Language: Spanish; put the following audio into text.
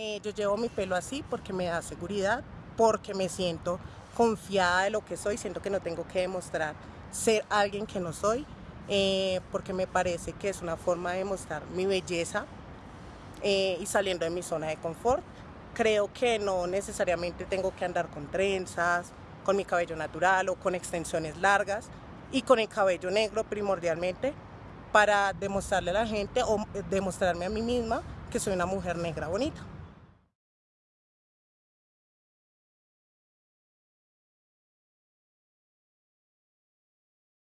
Eh, yo llevo mi pelo así porque me da seguridad, porque me siento confiada de lo que soy, siento que no tengo que demostrar ser alguien que no soy, eh, porque me parece que es una forma de mostrar mi belleza eh, y saliendo de mi zona de confort. Creo que no necesariamente tengo que andar con trenzas, con mi cabello natural o con extensiones largas y con el cabello negro primordialmente para demostrarle a la gente o eh, demostrarme a mí misma que soy una mujer negra bonita.